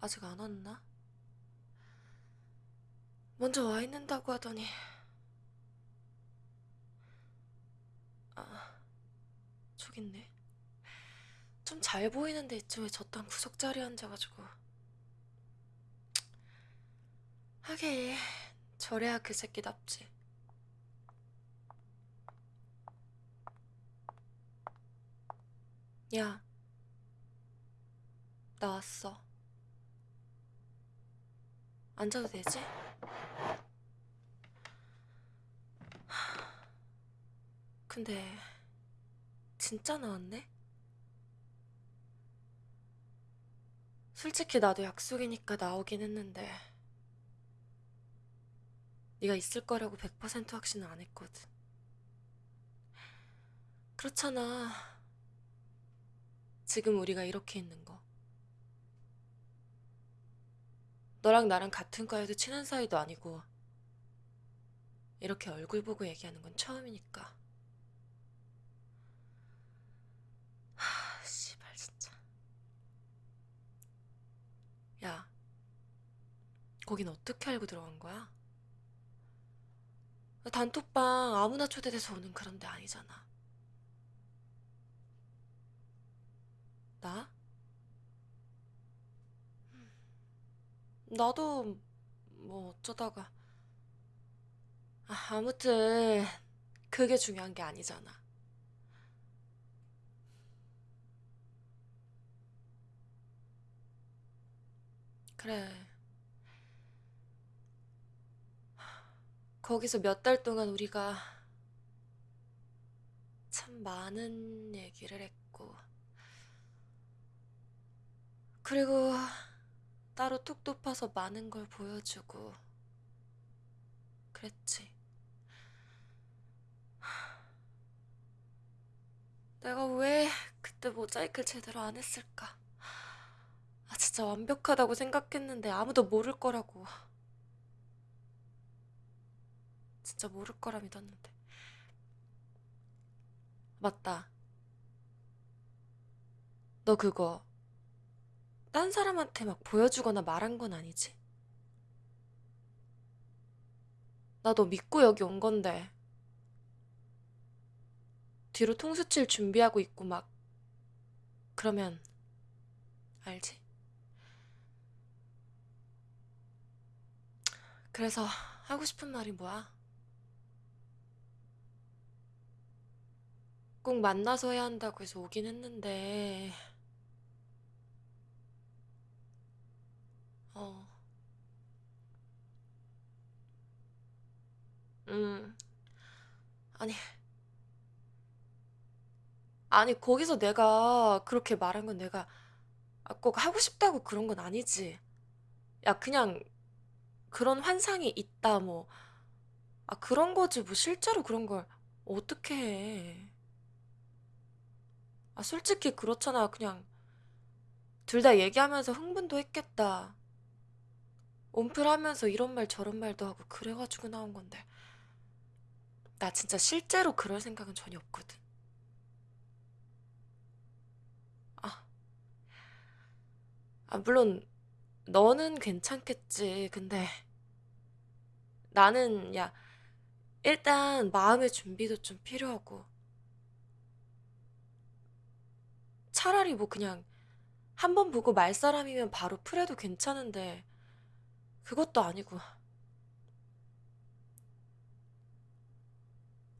아직 안 왔나? 먼저 와 있는다고 하더니. 아 저기 있네. 좀 잘 보이는데 이쯤에 저딴 구석자리에 앉아가지고. 하긴 저래야 그 새끼답지. 야 나왔어 앉아도 되지? 근데 진짜 나왔네? 솔직히 나도 약속이니까 나오긴 했는데 네가 있을 거라고 100% 확신은 안 했거든. 그렇잖아. 지금 우리가 이렇게 있는 거. 너랑 나랑 같은 과에도 친한 사이도 아니고 이렇게 얼굴 보고 얘기하는 건 처음이니까. 하, 씨발 진짜. 야, 거긴 어떻게 알고 들어간 거야? 단톡방 아무나 초대돼서 오는 그런 데 아니잖아. 나? 나도 뭐 어쩌다가 아, 아무튼 그게 중요한 게 아니잖아. 그래. 거기서 몇 달 동안 우리가 참 많은 얘기를 했고, 그리고 따로 톡 돋아서 많은 걸 보여주고, 그랬지. 내가 왜 그때 모자이크를 제대로 안 했을까? 아, 진짜 완벽하다고 생각했는데 아무도 모를 거라고. 진짜 모를 거라 믿었는데. 맞다. 너 그거 딴 사람한테 막 보여주거나 말한 건 아니지? 나 너 믿고 여기 온 건데. 뒤로 통수 칠 준비하고 있고 막 그러면 알지? 그래서 하고 싶은 말이 뭐야? 꼭 만나서 해야 한다고 해서 오긴 했는데 어, 음, 아니, 아니, 거기서 내가 그렇게 말한 건 내가 아, 꼭 하고 싶다고 그런 건 아니지. 야, 그냥 그런 환상이 있다, 뭐. 아, 그런 거지, 뭐, 실제로 그런 걸 어떻게 해. 아, 솔직히 그렇잖아. 그냥 둘 다 얘기하면서 흥분도 했겠다. 온플 하면서 이런 말 저런 말도 하고 그래가지고 나온 건데. 나 진짜 실제로 그럴 생각은 전혀 없거든. 아, 아, 물론 너는 괜찮겠지. 근데 나는, 야, 일단 마음의 준비도 좀 필요하고. 차라리 뭐 그냥 한 번 보고 말 사람이면 바로 풀해도 괜찮은데, 그것도 아니고.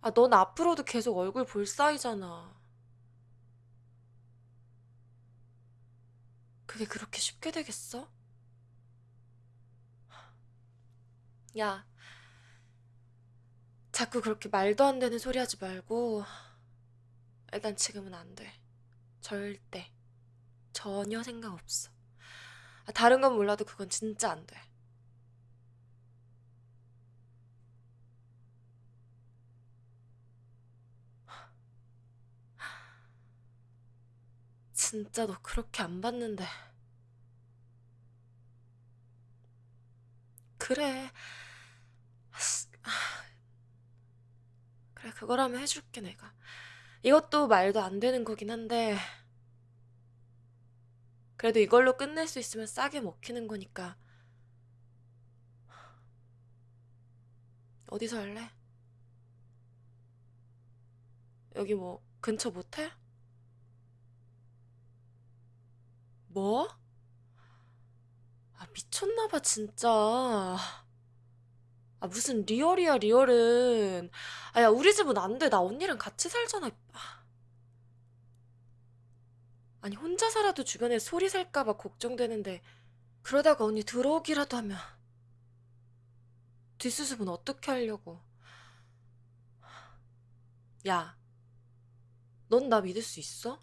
아, 넌 앞으로도 계속 얼굴 볼 사이잖아. 그게 그렇게 쉽게 되겠어? 야, 자꾸 그렇게 말도 안 되는 소리 하지 말고, 일단 지금은 안 돼. 절대. 전혀 생각 없어. 아, 다른 건 몰라도 그건 진짜 안 돼. 진짜 너 그렇게 안 봤는데. 그래. 그래, 그거라면 해줄게, 내가. 이것도 말도 안 되는 거긴 한데, 그래도 이걸로 끝낼 수 있으면 싸게 먹히는 거니까. 어디서 할래? 여기 뭐 근처 모텔? 뭐? 아, 미쳤나봐, 진짜. 아, 무슨 리얼이야, 리얼은. 아, 야, 우리 집은 안 돼. 나 언니랑 같이 살잖아. 아. 아니, 혼자 살아도 주변에 소리 샐까봐 걱정되는데, 그러다가 언니 들어오기라도 하면, 뒷수습은 어떻게 하려고. 야, 넌 나 믿을 수 있어?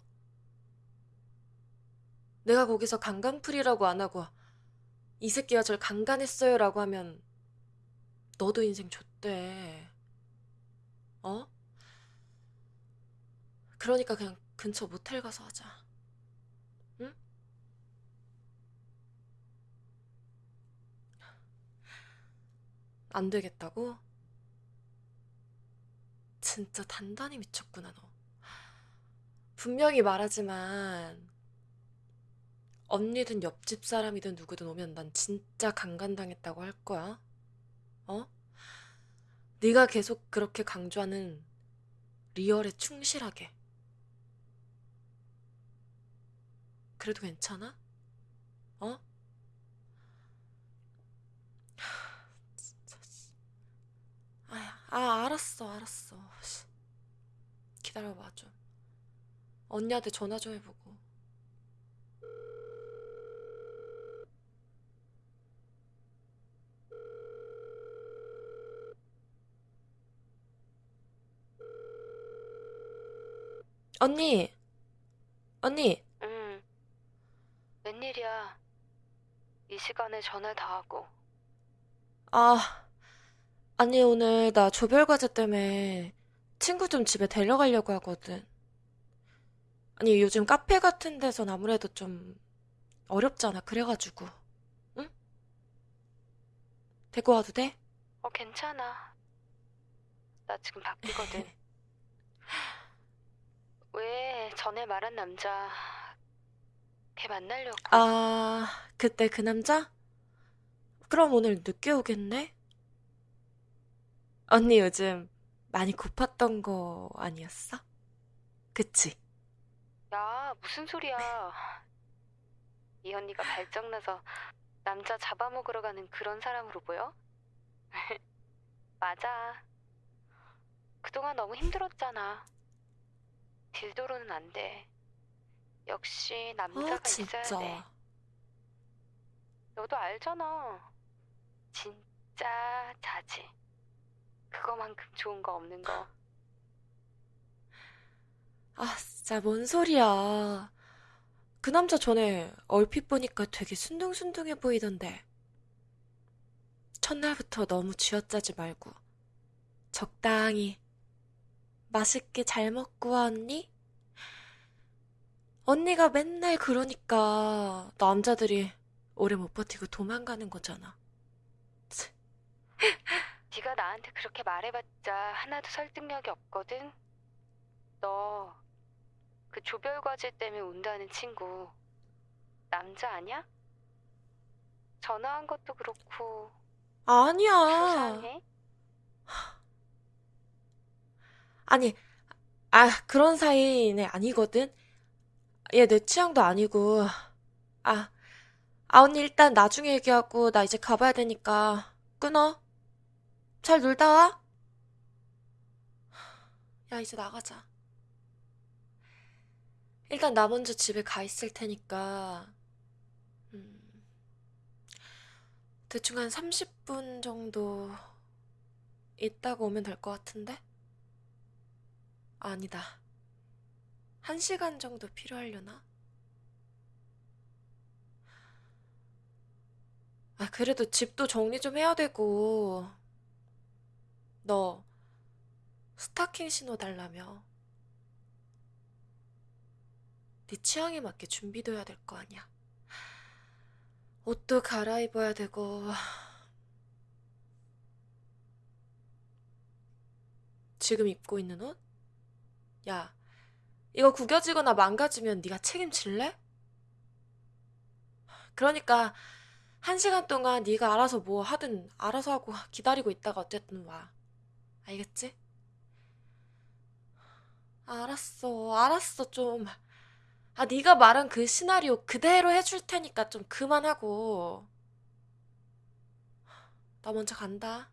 내가 거기서 강간풀이라고 안 하고, 이 새끼가 절 강간했어요 라고 하면, 너도 인생 좆대. 어? 그러니까 그냥 근처 모텔 가서 하자. 응? 안 되겠다고? 진짜 단단히 미쳤구나, 너. 분명히 말하지만, 언니든 옆집 사람이든 누구든 오면 난 진짜 강간당했다고 할 거야. 어? 네가 계속 그렇게 강조하는 리얼에 충실하게. 그래도 괜찮아? 어? 진짜. 씨. 아, 알았어, 알았어. 씨. 기다려봐, 좀. 언니한테 전화 좀 해보고. 언니, 언니. 응, 웬일이야. 이 시간에 전화 다 하고. 아, 아니, 오늘 나 조별과제 때문에 친구 좀 집에 데려가려고 하거든. 아니, 요즘 카페 같은 데선 아무래도 좀 어렵잖아. 그래가지고. 응? 데리고 와도 돼? 어, 괜찮아. 나 지금 바쁘거든. 왜 전에 말한 남자, 걔 만나려고. 아, 그때 그 남자? 그럼 오늘 늦게 오겠네? 언니 요즘 많이 고팠던 거 아니었어? 그치? 야, 무슨 소리야. 이 언니가 발정나서 남자 잡아먹으러 가는 그런 사람으로 보여? 맞아. 그동안 너무 힘들었잖아. 딜도로는 안 돼. 역시 아, 남자가 있어야 돼. 진짜. 너도 알잖아. 진짜 자지. 그거만큼 좋은 거 없는 거. 아, 진짜 뭔 소리야. 그 남자 전에 얼핏 보니까 되게 순둥순둥해 보이던데. 첫날부터 너무 쥐어짜지 말고 적당히 맛있게 잘 먹고 와, 언니? 언니가 맨날 그러니까 남자들이 오래 못 버티고 도망가는 거잖아. 치, 네가 나한테 그렇게 말해봤자 하나도 설득력이 없거든. 너 그 조별 과제 때문에 운다는 친구 남자 아니야? 전화한 것도 그렇고 아니야. 수상해? 아니, 아, 그런 사이는 아니거든. 얘 내 취향도 아니고. 아, 아, 언니 일단 나중에 얘기하고 나 이제 가봐야 되니까 끊어. 잘 놀다 와. 야, 이제 나가자. 일단 나 먼저 집에 가 있을 테니까, 음, 대충 한 30분 정도 있다가 오면 될 것 같은데? 아, 아니다. 1시간 정도 필요하려나? 아, 그래도 집도 정리 좀 해야 되고, 너 스타킹 신어 달라며. 네 취향에 맞게 준비도 해야 될 거 아니야. 옷도 갈아입어야 되고, 지금 입고 있는 옷? 야, 이거 구겨지거나 망가지면 네가 책임질래? 그러니까 한 시간 동안 네가 알아서 뭐 하든 알아서 하고 기다리고 있다가 어쨌든 와. 알겠지? 알았어, 알았어 좀. 아, 네가 말한 그 시나리오 그대로 해줄 테니까 좀 그만하고. 나 먼저 간다.